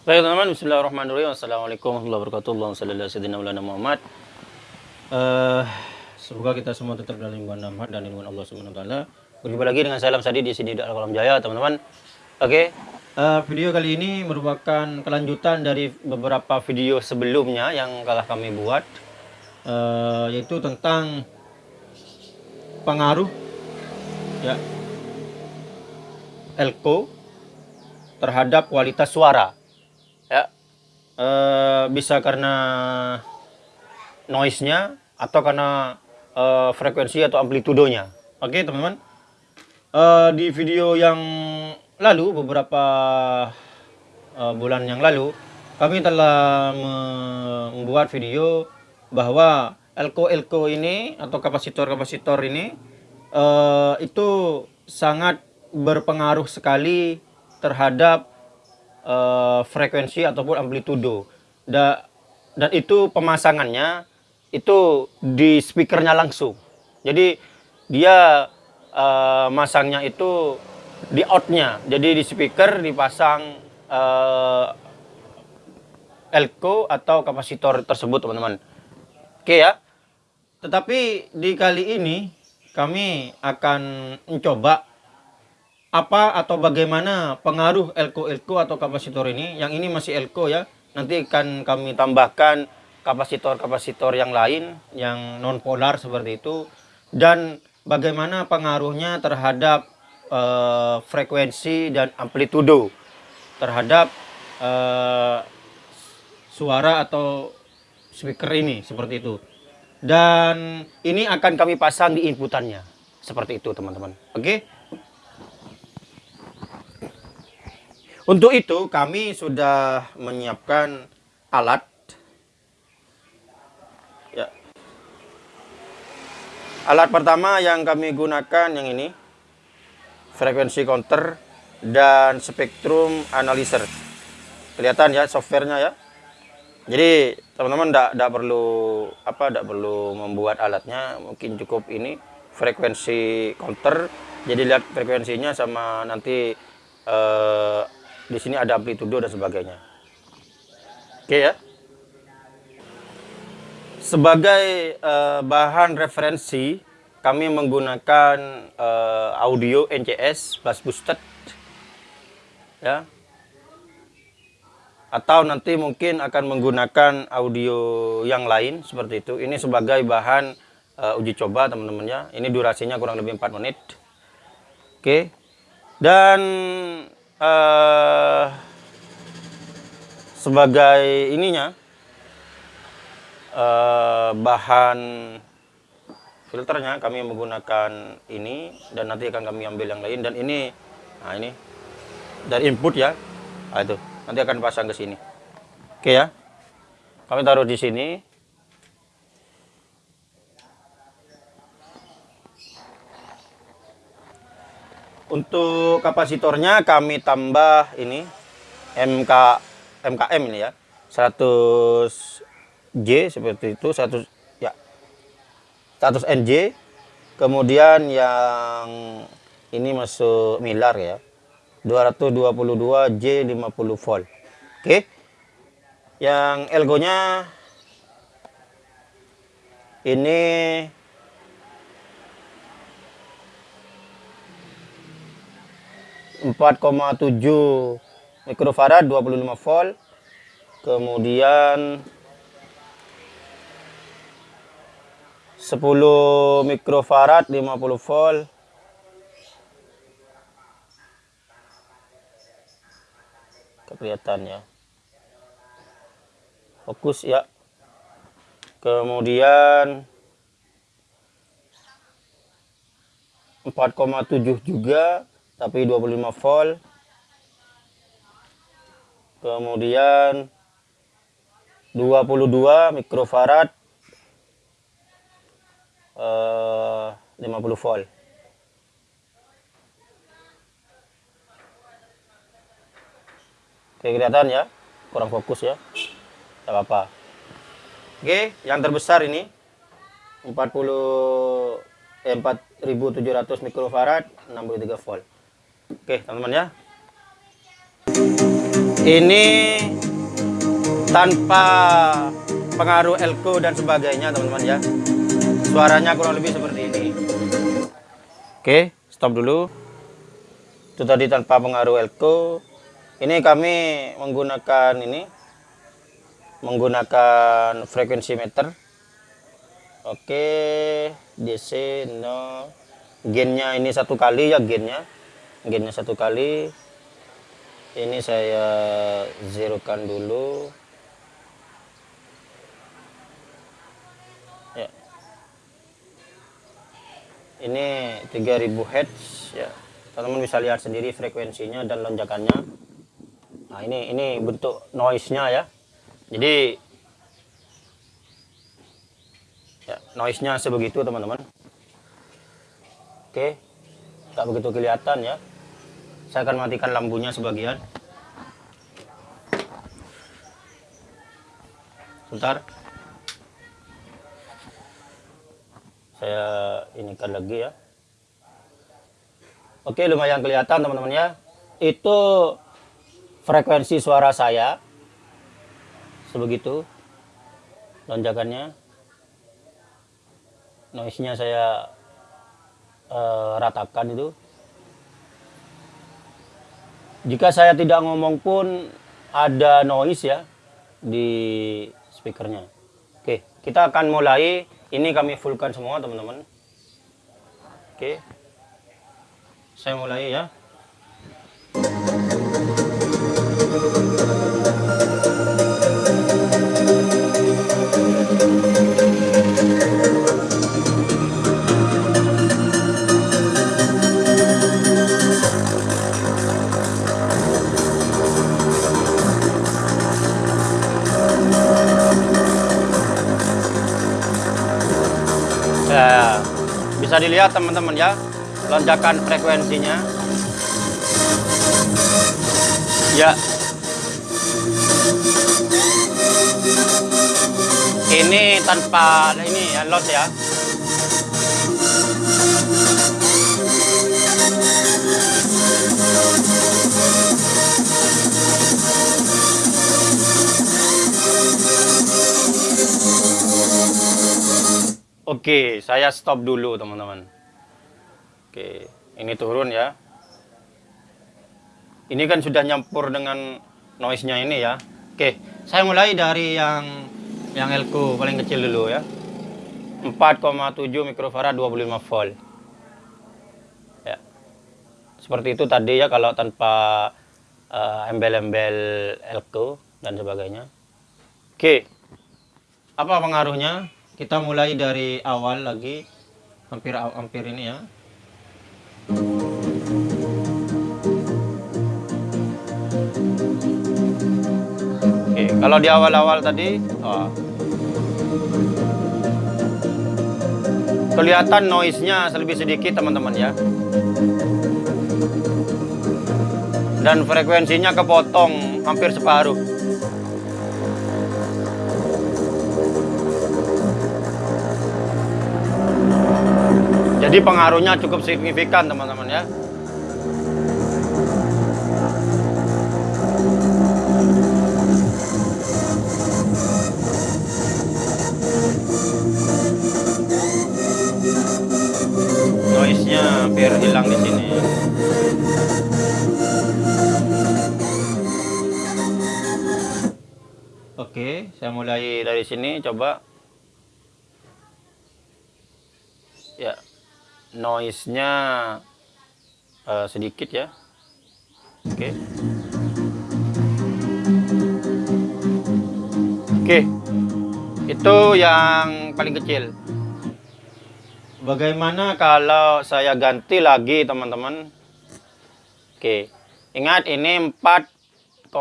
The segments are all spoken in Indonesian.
Baik teman-teman, Bismillahirrahmanirrahim. Assalamualaikum warahmatullahi wabarakatuh. Allahumma salli ala Muhammad. Eh, semoga kita semua tetap dalam lingkungan rahmat dan lingkungan Allah Subhanahu wa. Berjumpa lagi dengan saya Alam Sadi di sini Kolam Jaya, teman-teman. Oke. eh, video kali ini merupakan kelanjutan dari beberapa video sebelumnya yang telah kami buat eh, yaitu tentang pengaruh ya elko terhadap kualitas suara Eh, bisa karena noise-nya atau karena eh, frekuensi atau amplitudonya oke teman-teman? Eh, di video yang lalu beberapa eh, bulan yang lalu kami telah me- membuat video bahwa elko-elko ini atau kapasitor-kapasitor ini eh, itu sangat berpengaruh sekali terhadap eh, frekuensi ataupun amplitudo. Da- dan itu pemasangannya itu di speakernya langsung. Jadi dia eh, masangnya itu di outnya. Jadi di speaker dipasang eh, elko atau kapasitor tersebut teman-teman. Oke ya. Tetapi di kali ini kami akan mencoba apa atau bagaimana pengaruh elko-elko atau kapasitor ini. Yang ini masih elko ya. Nanti akan kami tambahkan kapasitor-kapasitor yang lain yang non polar seperti itu dan bagaimana pengaruhnya terhadap eh, frekuensi dan amplitudo terhadap eh, suara atau speaker ini seperti itu. Dan ini akan kami pasang di inputannya seperti itu teman-teman. Oke. Untuk itu kami sudah menyiapkan alat ya. Alat pertama yang kami gunakan yang ini frekuensi counter dan spektrum analyzer. Kelihatan ya softwarenya ya. Jadi teman-teman tidak perlu apa tidak perlu membuat alatnya, mungkin cukup ini frekuensi counter. Jadi lihat frekuensinya sama nanti eh, di sini ada amplitudo dan sebagainya. Oke ya. Sebagai eh, bahan referensi kami menggunakan eh, audio NCS bass boosted ya atau nanti mungkin akan menggunakan audio yang lain seperti itu. Ini sebagai bahan uh, uji coba teman-teman ya. Ini durasinya kurang lebih 4 menit. Oke. Dan uh, sebagai ininya uh, bahan filternya kami menggunakan ini dan nanti akan kami ambil yang lain dan ini nah ini dari input ya. Nah, itu nanti akan pasang ke sini. Oke ya. Kami taruh di sini. Untuk kapasitornya kami tambah ini MK MKM ini ya. 100 J seperti itu, 100 ya. 100 NJ. Kemudian yang ini masuk milar ya. 222 J 50 volt. Oke. Yang elgonya ini empat koma tujuh mikrofarad 25 volt. Kemudian 10 mikrofarad 50 volt. kelihatan ya fokus ya kemudian 4,7 juga tapi 25 volt kemudian 22 mikrofarad eh, 50 volt Oke kelihatan ya, kurang fokus ya. Tidak apa-apa. Oke, yang terbesar ini 40 eh, 4700 mikrofarad 63 volt. Oke, teman-teman ya. ini tanpa pengaruh elko dan sebagainya teman-teman ya. Suaranya kurang lebih seperti ini. Oke stop dulu. Itu tadi tanpa pengaruh elko. Ini kami menggunakan ini menggunakan frekuensi meter. Oke DC no. Gennya ini satu kali ya gennya gennya satu kali. Ini saya zerokan dulu. Ya. Ini 3000 Hz ya. Teman-teman bisa lihat sendiri frekuensinya dan lonjakannya. Nah ini ini bentuk noise nya ya. Jadi ya noise nya sebegitu teman-teman. Oke. Tak begitu kelihatan ya saya akan matikan lampunya sebagian. Sebentar. Saya inikan lagi ya. Oke lumayan kelihatan teman-teman ya. Itu frekuensi suara saya. Sebegitu lonjakannya. Noise nya saya uh, ratakan itu jika saya tidak ngomong pun ada noise ya di speakernya. Oke, kita akan mulai. Ini kami fullkan semua teman-teman. Oke, saya mulai ya. Bisa dilihat teman-teman ya, lonjakan frekuensinya. Ya. Ini tanpa ini ya loss ya. Oke, saya stop dulu teman-teman. Oke, ini turun ya. Ini kan sudah nyampur dengan noise-nya ini ya. Oke, saya mulai dari yang yang elko paling kecil dulu ya. 4,7 mikrofarad 25 volt. Ya. Seperti itu tadi ya kalau tanpa uh, embel-embel elko dan sebagainya. Oke. Apa pengaruhnya? Kita mulai dari awal lagi. Hampir hampir ini ya. Oke, kalau di awal-awal tadi oh, kelihatan noise-nya lebih sedikit teman-teman ya. Dan frekuensinya kepotong hampir separuh Jadi pengaruhnya cukup signifikan teman-teman ya. Noise-nya hampir hilang di sini. Oke, saya mulai dari sini coba. Ya, noise-nya uh, sedikit ya. Oke. Okay. Oke. Okay. Itu yang paling kecil. Bagaimana kalau saya ganti lagi, teman-teman? Oke. Okay. Ingat ini 4,7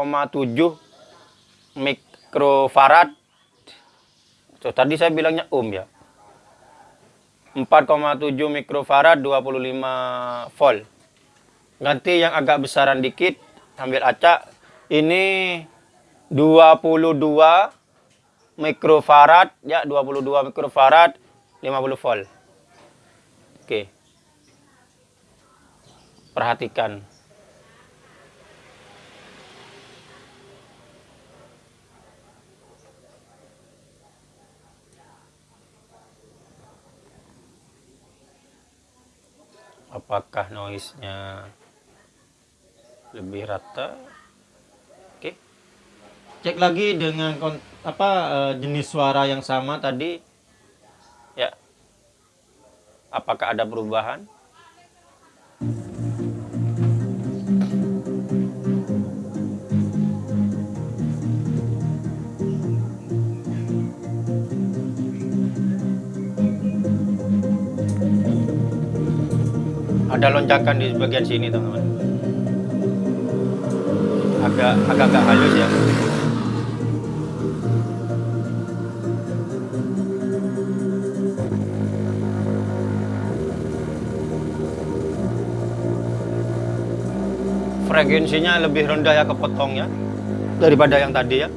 mikrofarad. So, tadi saya bilangnya ohm ya. 4,7 mikrofarad 25 volt. Ganti yang agak besaran dikit ambil acak. Ini 22 mikrofarad ya 22 mikrofarad 50 volt. Oke. Perhatikan apakah noise-nya lebih rata? Oke. Cek lagi dengan apa eh, jenis suara yang sama tadi. Ya. Apakah ada perubahan ada lonjakan di bagian sini teman-teman. Agak agak agak halus ya. Frekuensinya lebih rendah ya kepotong ya daripada yang tadi ya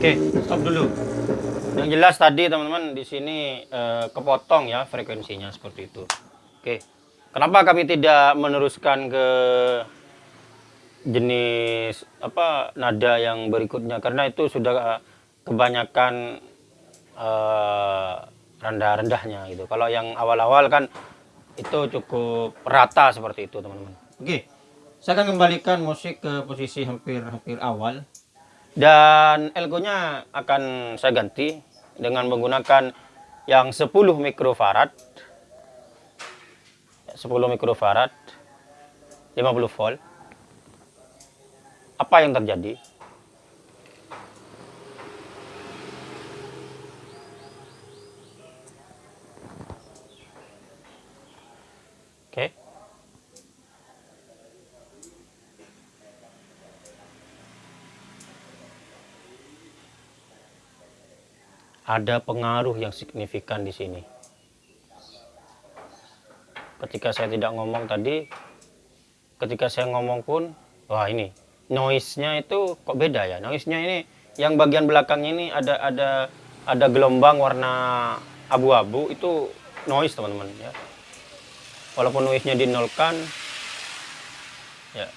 Oke, stop dulu. Yang jelas tadi teman-teman di sini eh, kepotong ya frekuensinya seperti itu. Oke. Kenapa kami tidak meneruskan ke jenis apa nada yang berikutnya? Karena itu sudah kebanyakan eh, rendah-rendahnya gitu. Kalau yang awal-awal kan itu cukup rata seperti itu teman-teman. Oke. Saya akan kembalikan musik ke posisi hampir-hampir awal dan elko-nya akan saya ganti dengan menggunakan yang 10 mikrofarad. 10 mikrofarad 50 volt. Apa yang terjadi oke okay. Ada pengaruh yang signifikan di sini. Ketika saya tidak ngomong tadi, ketika saya ngomong pun, wah ini noise-nya itu kok beda ya. Noise-nya ini yang bagian belakangnya ini ada ada ada gelombang warna abu-abu itu noise teman-teman ya. Walaupun noise-nya dinolkan ya.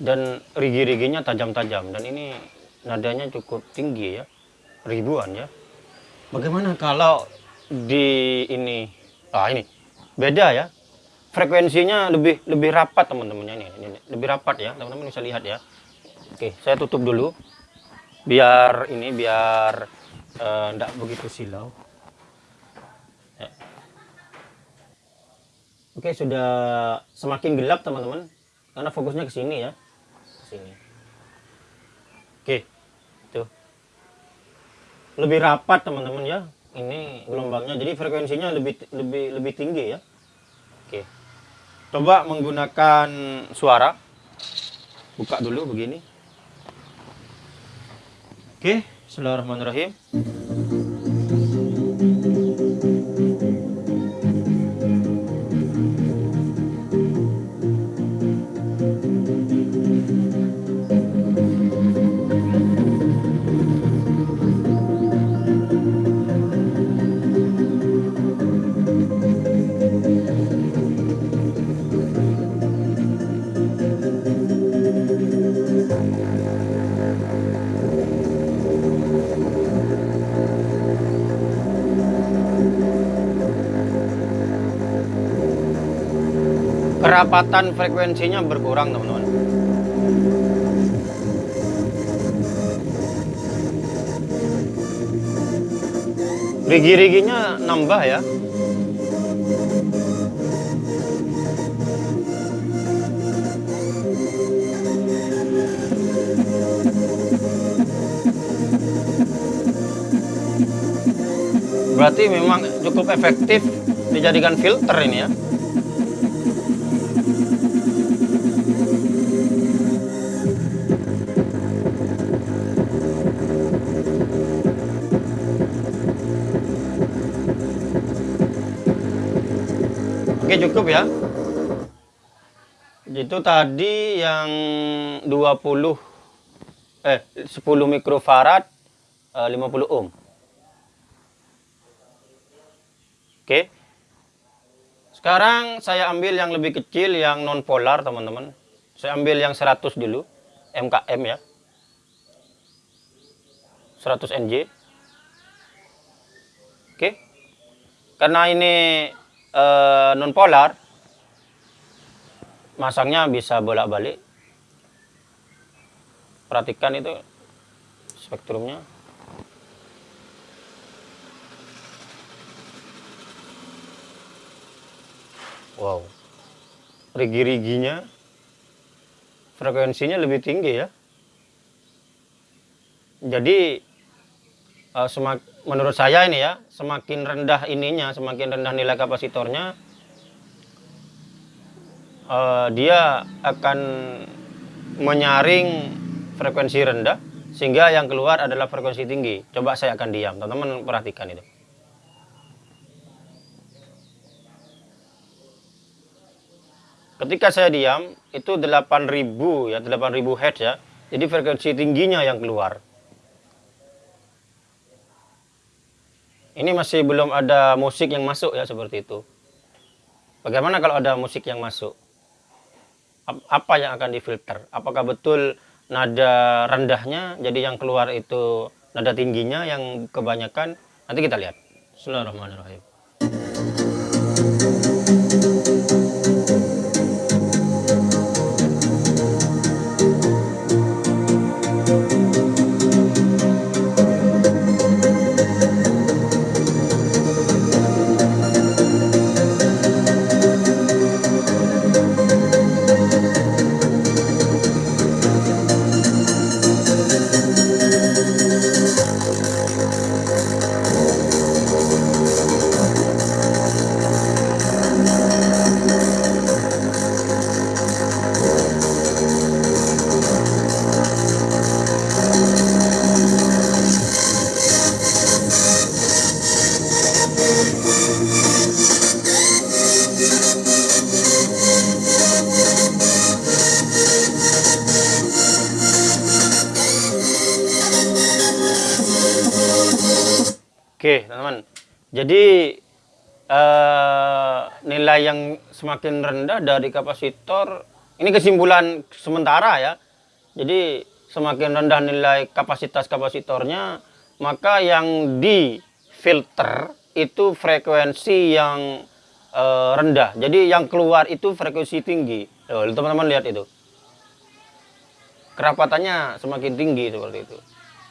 Dan rigi-riginya tajam-tajam dan ini nadanya cukup tinggi ya. Ribuan ya. Bagaimana kalau di ini? Ah ini. Beda ya. Frekuensinya lebih lebih rapat teman-temannya ini, ini lebih rapat ya. Teman-teman bisa lihat ya. Oke saya tutup dulu. Biar ini biar tidak eh, uh, begitu silau. Ya. oke sudah semakin gelap teman-teman. Karena fokusnya ke sini ya. Ke sini lebih rapat teman-teman ya. Ini gelombangnya. Jadi frekuensinya lebih lebih lebih tinggi ya. Oke. Coba menggunakan suara. Buka dulu begini. Oke. Bismillahirrahmanirrahim kerapatan frekuensinya berkurang teman-teman. Rigi-riginya nambah ya. Berarti memang cukup efektif dijadikan filter ini ya Oke cukup ya. Itu tadi yang 20 eh 10 mikrofarad eh, 50 ohm. Oke. Sekarang saya ambil yang lebih kecil yang non polar teman-teman. Saya ambil yang 100 dulu MKM ya. 100 NJ. Oke. Karena ini eh, non polar. Masangnya bisa bolak-balik. Perhatikan itu spektrumnya. Wow. Rigi-riginya. Frekuensinya lebih tinggi ya. Jadi uh, semak, menurut saya ini ya semakin rendah ininya semakin rendah nilai kapasitornya uh, dia akan menyaring frekuensi rendah sehingga yang keluar adalah frekuensi tinggi. Coba saya akan diam, teman-teman perhatikan itu. Ketika saya diam, itu 8000 ya, 8000 Hz ya. Jadi frekuensi tingginya yang keluar. Ini masih belum ada musik yang masuk ya seperti itu. Bagaimana kalau ada musik yang masuk? apa yang akan difilter apakah betul nada rendahnya jadi yang keluar itu nada tingginya yang kebanyakan nanti kita lihat Bismillahirrahmanirrahim Oke, teman-teman. Jadi uh, nilai yang semakin rendah dari kapasitor ini kesimpulan sementara ya. Jadi semakin rendah nilai kapasitas kapasitornya, maka yang di filter itu frekuensi yang uh, rendah. Jadi yang keluar itu frekuensi tinggi. teman-teman lihat itu. Kerapatannya semakin tinggi seperti itu.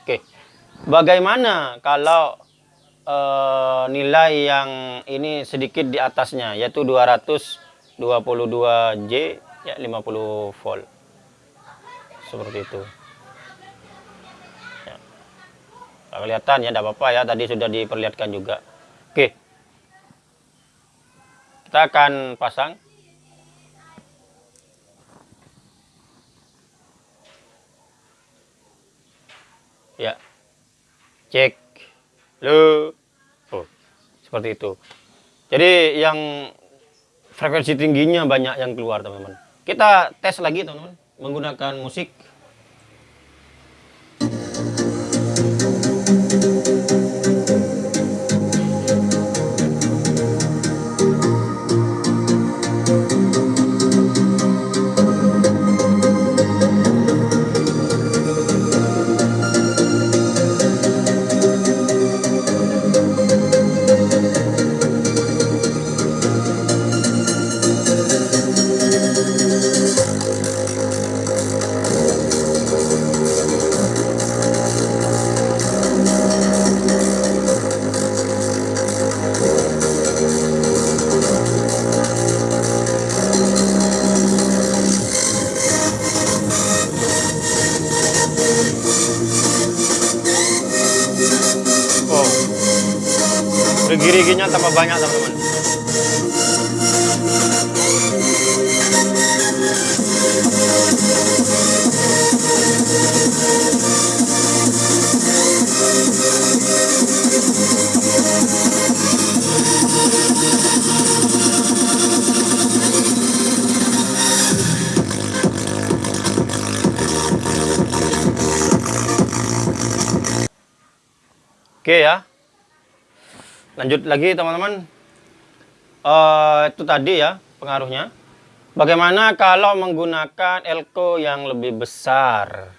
Oke. Bagaimana kalau uh, nilai yang ini sedikit di atasnya yaitu 222J ya 50 volt. Seperti itu. Ya. kelihatan ya tidak apa-apa ya tadi sudah diperlihatkan juga. Oke. Kita akan pasang. Ya. Cek Lo. Oh, seperti itu. Jadi yang frekuensi tingginya banyak yang keluar, teman-teman. Kita tes lagi, teman-teman, menggunakan musik. Lanjut lagi teman-teman. Uh, itu tadi ya pengaruhnya. Bagaimana kalau menggunakan elko yang lebih besar?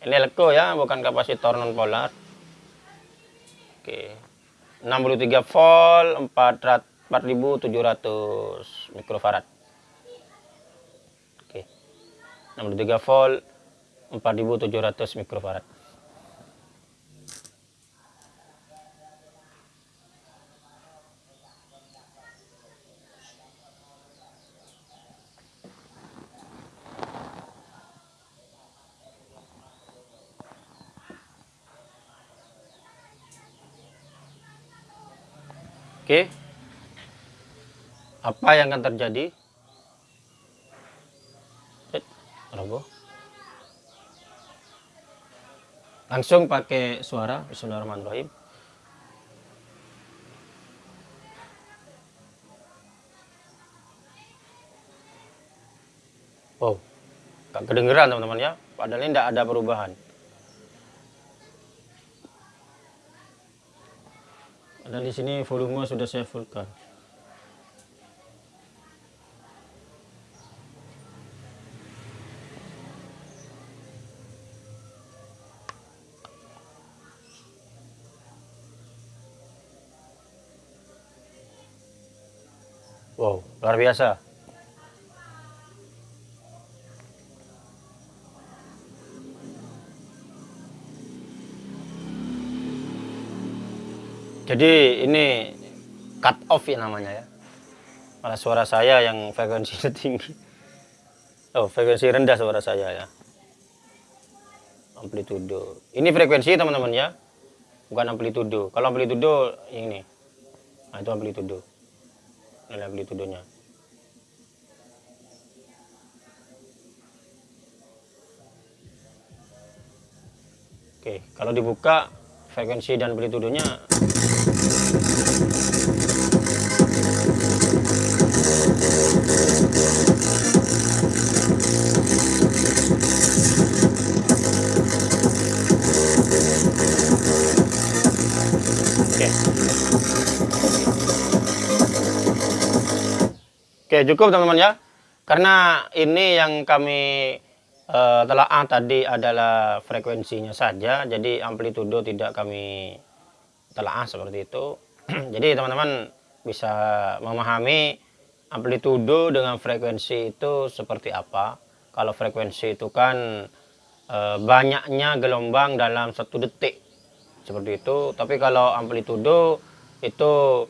Ini elko ya, bukan kapasitor non polar. Oke. 63 volt 4700 mikrofarad. Oke. 63 volt 4700 mikrofarad. Oke. Apa yang akan terjadi? Robo. Langsung pakai suara Bismillahirrahmanirrahim. Wow, gak kedengeran teman-teman ya. Padahal ini tidak ada perubahan. Dan di sini volume sudah saya fullkan. Wow, luar biasa. Jadi ini cut off ya namanya ya. Malah suara saya yang frekuensinya tinggi. Oh, frekuensi rendah suara saya ya. Amplitudo. Ini frekuensi teman-teman ya. Bukan amplitudo. Kalau amplitudo ini. Nah, itu amplitudo. Ini amplitudonya. Oke, kalau dibuka frekuensi dan amplitudonya Oke, cukup teman-teman ya. Karena ini yang kami uh, telah ah, tadi adalah frekuensinya saja, jadi amplitudo tidak kami telah seperti itu. jadi teman-teman bisa memahami amplitudo dengan frekuensi itu seperti apa. Kalau frekuensi itu kan uh, banyaknya gelombang dalam satu detik seperti itu. Tapi kalau amplitudo itu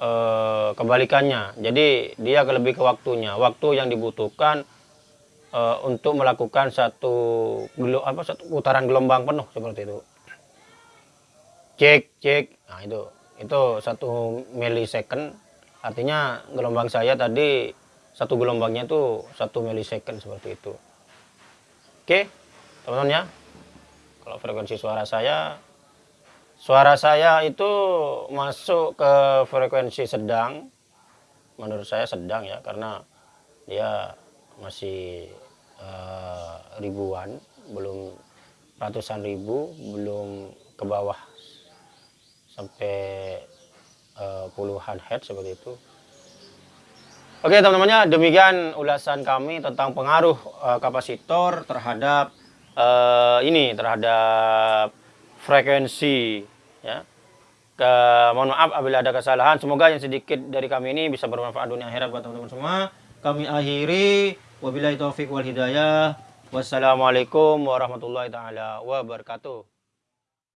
uh, kebalikannya. Jadi dia lebih ke waktunya. Waktu yang dibutuhkan uh, untuk melakukan satu apa satu putaran gelombang penuh seperti itu. Cek cek. Nah itu itu satu milisecond. Artinya gelombang saya tadi satu gelombangnya itu satu milisecond seperti itu. Oke, teman-teman ya. Kalau frekuensi suara saya Suara saya itu masuk ke frekuensi sedang. Menurut saya sedang ya, karena dia masih uh, ribuan, belum ratusan ribu, belum ke bawah sampai uh, puluhan hertz seperti itu. Oke teman-temannya, demikian ulasan kami tentang pengaruh uh, kapasitor terhadap uh, ini, terhadap frekuensi ya. Ke, mohon maaf apabila ada kesalahan. Semoga yang sedikit dari kami ini bisa bermanfaat dunia akhirat buat teman-teman semua. Kami akhiri. Wabillahi taufik wal hidayah. Wassalamualaikum warahmatullahi taala wabarakatuh